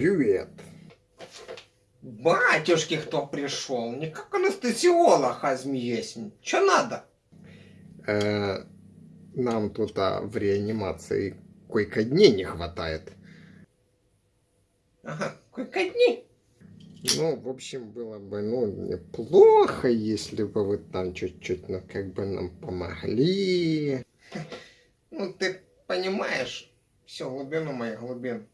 Привет. Батюшки, кто пришел? Не как анестезиолог, а змеесень. Че надо? Э, нам тут а, в реанимации койко-дней не хватает. Ага, койко-дни? Ну, в общем, было бы, ну, неплохо, если бы вы там чуть-чуть, ну, как бы нам помогли. Ну, ты понимаешь всю глубину моих глубин.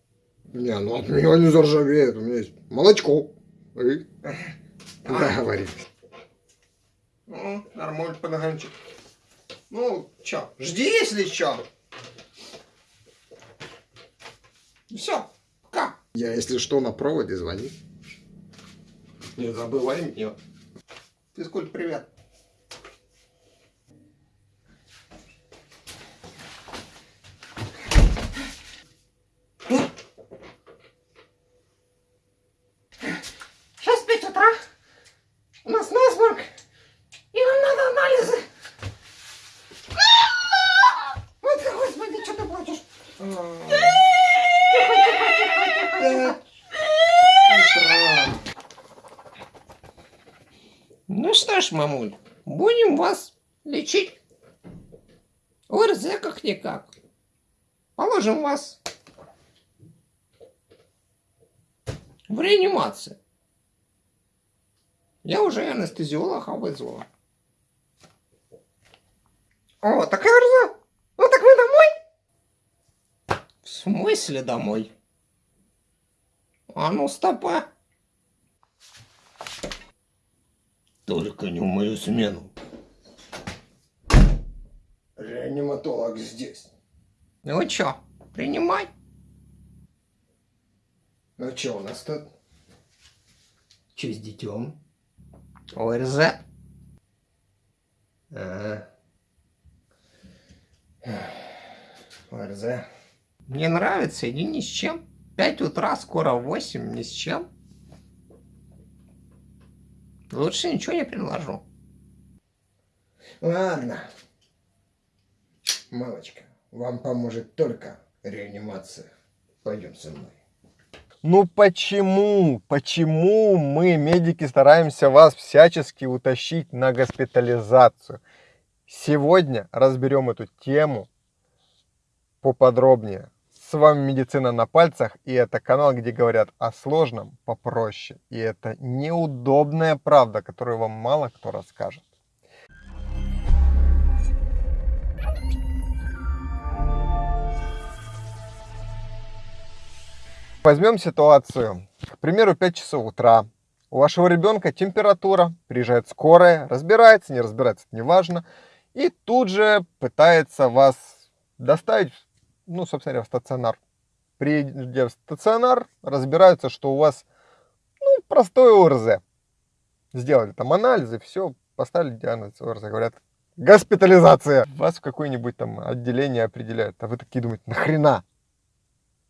Не, ну от меня не заржавеет, у меня есть молочко. И договорились. Ну, нормально, подогончик. Ну, чё, жди, если чё. Все, пока. Я, если что, на проводе звони. Не забывай меня. Физкульт, привет. Сейчас 5 утра. У нас насморк. И нам надо анализы. Вот, господи, что ты плачешь? Тихо, тихо, тихо, тихо. Ж, мамуль, будем вас лечить. ОРЗ как-никак. Положим вас в реанимацию. Я уже анестезиолога вызвала. О, так ОРЗ. Ну так мы домой? В смысле домой? А ну стопа. Только не в мою смену. Реаниматолог здесь. Ну чё, принимай. Ну что у нас тут? Чё с детем? ОРЗ. Ага. ОРЗ. Мне нравится, иди ни с чем. Пять утра, скоро восемь, ни с чем. Лучше ничего не предложу. Ладно. Малочка, вам поможет только реанимация. Пойдем со мной. Ну почему, почему мы, медики, стараемся вас всячески утащить на госпитализацию? Сегодня разберем эту тему поподробнее. С вами Медицина на пальцах, и это канал, где говорят о сложном попроще. И это неудобная правда, которую вам мало кто расскажет. Возьмем ситуацию. К примеру, 5 часов утра. У вашего ребенка температура, приезжает скорая, разбирается, не разбирается, это не важно. И тут же пытается вас доставить, ну, собственно говоря, в стационар. Приедя в стационар, разбираются, что у вас, ну, простой ОРЗ. Сделали там анализы, все, поставили диагноз ОРЗ, говорят, госпитализация. Вас в какое-нибудь там отделение определяют, а вы такие думаете, нахрена?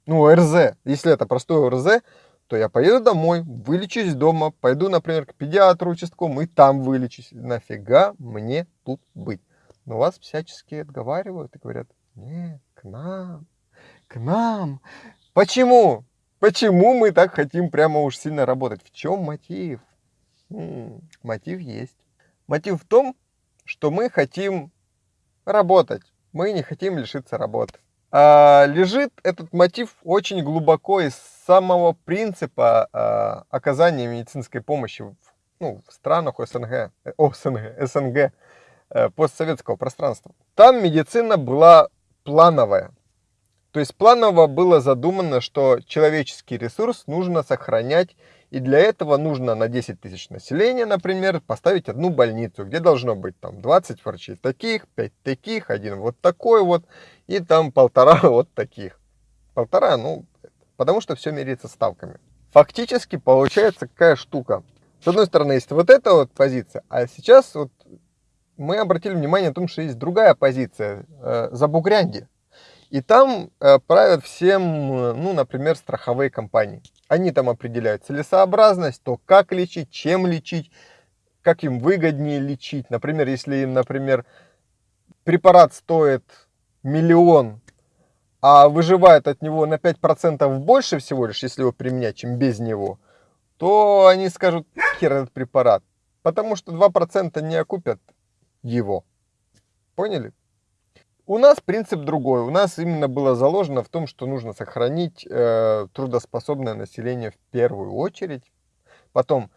ну, РЗ, если это простой РЗ, то я поеду домой, вылечусь дома, пойду, например, к педиатру участковому и там вылечусь. Нафига мне тут быть? Но вас всячески отговаривают и говорят, нет, к нам, к нам. Почему? Почему мы так хотим прямо уж сильно работать? В чем мотив? М-м, мотив есть. Мотив в том, что мы хотим работать. Мы не хотим лишиться работы. А, лежит этот мотив очень глубоко из самого принципа а, оказания медицинской помощи в, ну, в странах СНГ, э, о, СНГ, СНГ, э, постсоветского пространства. Там медицина была плановая. То есть планово было задумано, что человеческий ресурс нужно сохранять, и для этого нужно на 10 тысяч населения, например, поставить одну больницу, где должно быть там 20 врачей таких, 5 таких, один вот такой вот, и там полтора вот таких. Полтора, ну, потому что все меряется ставками. Фактически получается какая штука. С одной стороны, есть вот эта вот позиция, а сейчас вот мы обратили внимание на том, что есть другая позиция, э, за Бугрянди. И там э, правят всем, ну, например, страховые компании. Они там определяют целесообразность, то как лечить, чем лечить, как им выгоднее лечить. Например, если им, например, препарат стоит миллион, а выживает от него на 5% больше всего лишь, если его применять, чем без него, то они скажут, хер этот препарат. Потому что 2% не окупят его. Поняли? У нас принцип другой. У нас именно было заложено в том, что нужно сохранить э, трудоспособное население в первую очередь. Потом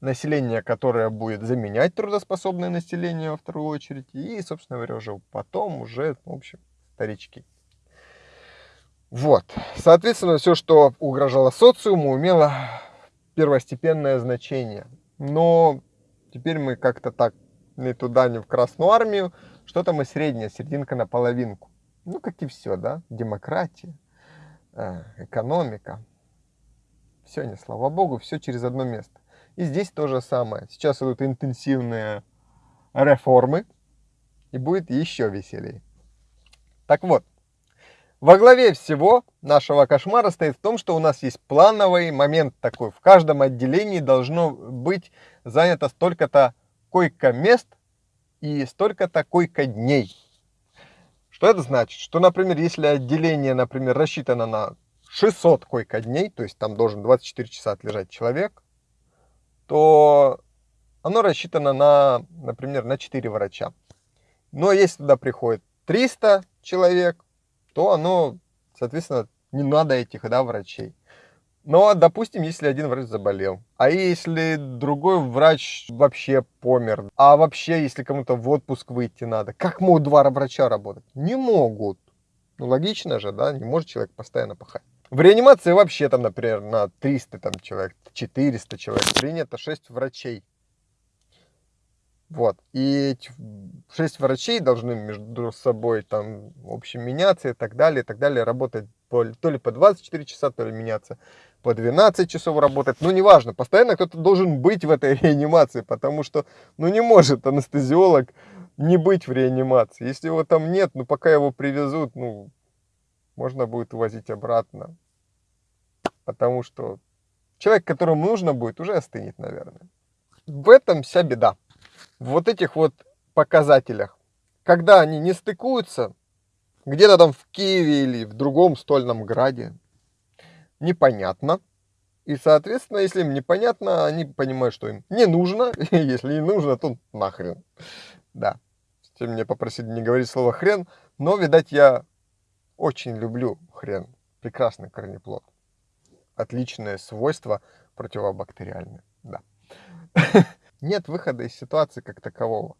население, которое будет заменять трудоспособное население во вторую очередь. И, собственно говоря, уже потом уже, в общем, старички. Вот. Соответственно, все, что угрожало социуму, имело первостепенное значение. Но теперь мы как-то так ни туда, ни в Красную Армию. Что-то мы среднее, серединка на половинку. Ну, как и все, да? Демократия, э, экономика. Все, не слава богу, все через одно место. И здесь то же самое. Сейчас идут интенсивные реформы, и будет еще веселее. Так вот, во главе всего нашего кошмара стоит в том, что у нас есть плановый момент такой. В каждом отделении должно быть занято столько-то койко-мест и столько-то койко-дней. Что это значит? Что, например, если отделение, например, рассчитано на 600 койко-дней, то есть там должен 24 часа отлежать человек, то оно рассчитано на, например, на 4 врача. Но если туда приходит 300 человек, то оно, соответственно, не надо этих да, врачей. Но, допустим, если один врач заболел, а если другой врач вообще помер, а вообще, если кому-то в отпуск выйти надо, как могут два врача работать? Не могут. Ну, логично же, да, не может человек постоянно пахать. В реанимации вообще там, например, на 300 там, человек, 400 человек принято 6 врачей. Вот. И эти 6 врачей должны между собой там, в общем, меняться и так далее, и так далее, работать то ли по 24 часа, то ли меняться по 12 часов работать. Ну, неважно, постоянно кто-то должен быть в этой реанимации, потому что, ну, не может анестезиолог не быть в реанимации. Если его там нет, ну, пока его привезут, ну, можно будет увозить обратно. Потому что человек, которому нужно будет, уже остынет, наверное. В этом вся беда. В вот этих вот показателях. Когда они не стыкуются, где-то там в Киеве или в другом стольном граде, непонятно. И, соответственно, если им непонятно, они понимают, что им не нужно. И если не нужно, то нахрен. Да. Все меня попросили не говорить слово хрен, но, видать, я очень люблю хрен. Прекрасный корнеплод. Отличное свойство противобактериальное. Да. Нет выхода из ситуации как такового.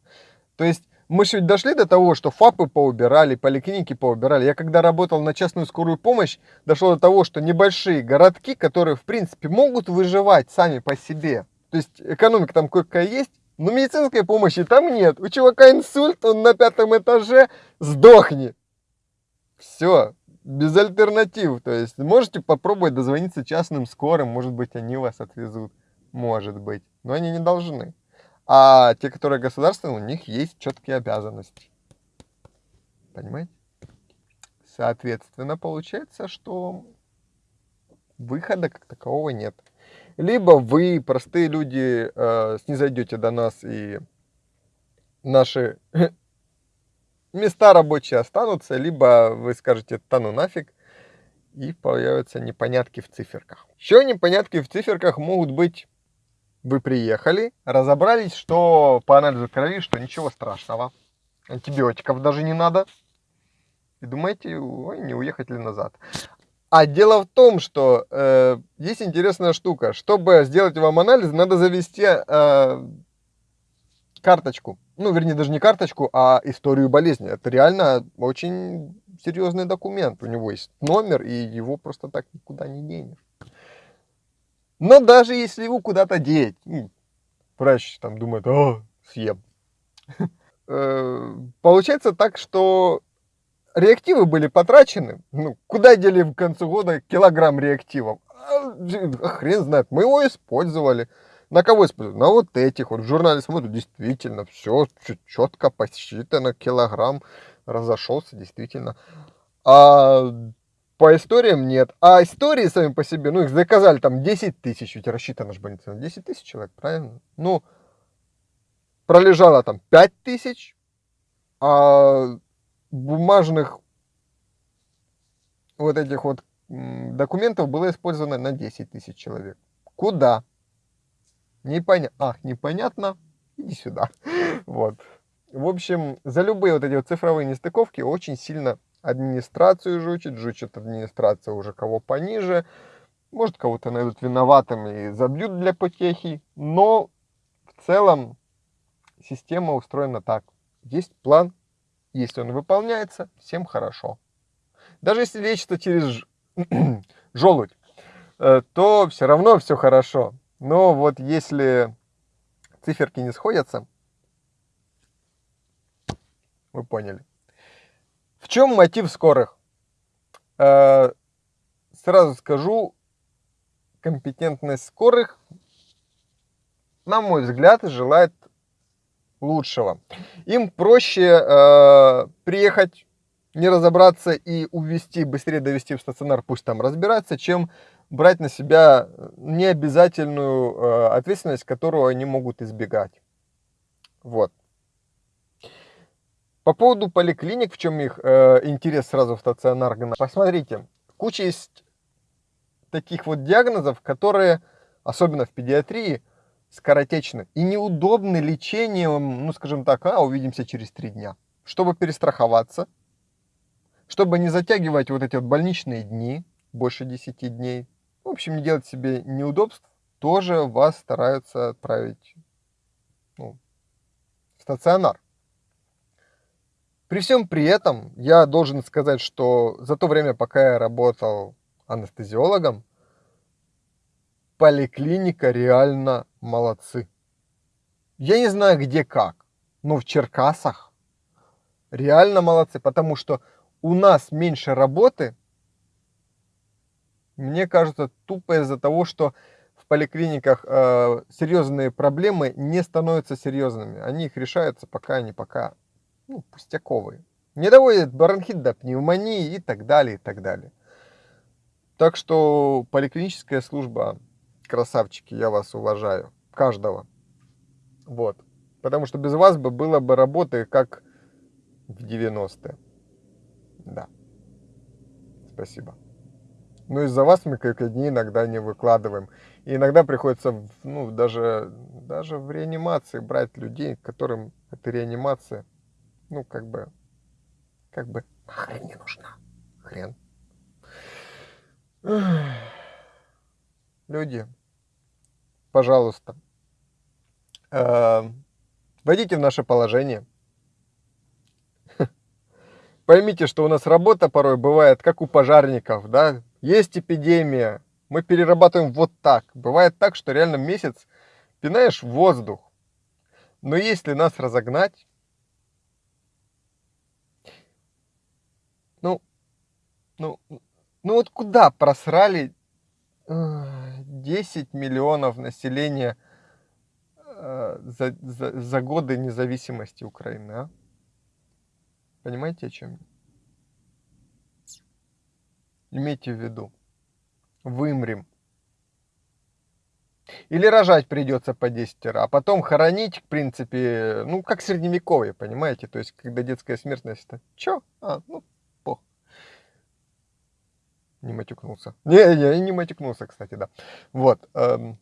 То есть мы ведь дошли до того, что ФАПы поубирали, поликлиники поубирали. Я когда работал на частную скорую помощь, дошло до того, что небольшие городки, которые в принципе могут выживать сами по себе, то есть экономика там кое-какая есть, но медицинской помощи там нет. У чувака инсульт, он на пятом этаже, сдохни. Все, без альтернатив. То есть можете попробовать дозвониться частным скорым, может быть они вас отвезут, может быть, но они не должны. А те, которые государственные, у них есть четкие обязанности. Понимаете? Соответственно, получается, что выхода как такового нет. Либо вы, простые люди, э, снизойдете до нас и наши места рабочие останутся, либо вы скажете «тану нафиг», и появятся непонятки в циферках. Еще непонятки в циферках могут быть вы приехали, разобрались, что по анализу крови, что ничего страшного. Антибиотиков даже не надо. И думаете, ой, не уехать ли назад. А дело в том, что э, есть интересная штука. Чтобы сделать вам анализ, надо завести э, карточку. Ну, вернее, даже не карточку, а историю болезни. Это реально очень серьезный документ. У него есть номер, и его просто так никуда не денешь. Но даже если его куда-то деть, ну, врач там думает, о, съем. Э, получается так, что реактивы были потрачены. Ну, куда дели в конце года килограмм реактивов? А, хрен знает, мы его использовали. На кого использовали? На вот этих. Вот журнале смотрю, действительно, все четко посчитано, килограмм разошелся, действительно. А по историям нет. А истории сами по себе, ну их заказали там 10 тысяч, ведь рассчитана же больница на 10 тысяч человек, правильно? Ну, пролежало там 5 тысяч, а бумажных вот этих вот документов было использовано на 10 тысяч человек. Куда? Непонятно. Ах, непонятно. Иди сюда. Вот. В общем, за любые вот эти вот цифровые нестыковки очень сильно администрацию жучит, жучит администрация уже кого пониже. Может, кого-то найдут виноватым и забьют для потехи. Но в целом система устроена так. Есть план, если он выполняется, всем хорошо. Даже если лечится через желудь, э, то все равно все хорошо. Но вот если циферки не сходятся, вы поняли. В чем мотив скорых? Э, Сразу скажу, компетентность скорых, на мой взгляд, желает лучшего. Им проще э, приехать, не разобраться и увезти, быстрее довести в стационар, пусть там разбираться, чем брать на себя необязательную э, ответственность, которую они могут избегать. Вот. По поводу поликлиник, в чем их э, интерес сразу в стационар гнать. Посмотрите, куча есть таких вот диагнозов, которые, особенно в педиатрии, скоротечны и неудобны лечением, ну, скажем так, а, увидимся через три дня. Чтобы перестраховаться, чтобы не затягивать вот эти вот больничные дни, больше 10 дней, в общем, не делать себе неудобств, тоже вас стараются отправить ну, в стационар. При всем при этом я должен сказать, что за то время, пока я работал анестезиологом, поликлиника реально молодцы. Я не знаю где как, но в Черкасах реально молодцы, потому что у нас меньше работы, мне кажется, тупо из-за того, что в поликлиниках э, серьезные проблемы не становятся серьезными. Они их решаются пока они пока ну, пустяковые. Не доводят бронхит до пневмонии и так далее, и так далее. Так что поликлиническая служба, красавчики, я вас уважаю. Каждого. Вот. Потому что без вас бы было бы работы как в 90-е. Да. Спасибо. Но из-за вас мы как дни иногда не выкладываем. И иногда приходится, ну, даже, даже в реанимации брать людей, которым эта реанимация, ну, как бы, как бы, хрен не нужна. Хрен. Люди, пожалуйста, э, войдите в наше положение. Поймите, что у нас работа порой бывает, как у пожарников, да, есть эпидемия, мы перерабатываем вот так. Бывает так, что реально месяц пинаешь воздух. Но если нас разогнать, ну, ну, ну вот куда просрали э, 10 миллионов населения э, за, за, за годы независимости Украины, а? Понимаете, о чем? Имейте в виду, вымрем. Или рожать придется по 10 а потом хоронить, в принципе, ну, как средневековье, понимаете? То есть, когда детская смертность, это чё? А, ну. Не матюкнулся. Не, не, не матюкнулся, кстати, да. Вот. эм,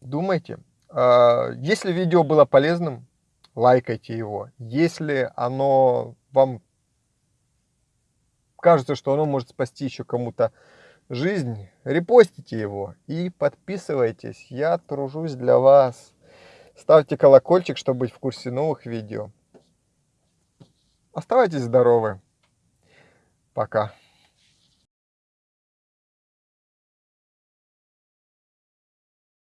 думайте. А, Если видео было полезным, лайкайте его. Если оно вам кажется, что оно может спасти еще кому-то жизнь, репостите его и подписывайтесь. Я тружусь для вас. Ставьте колокольчик, чтобы быть в курсе новых видео. Оставайтесь здоровы. Пока.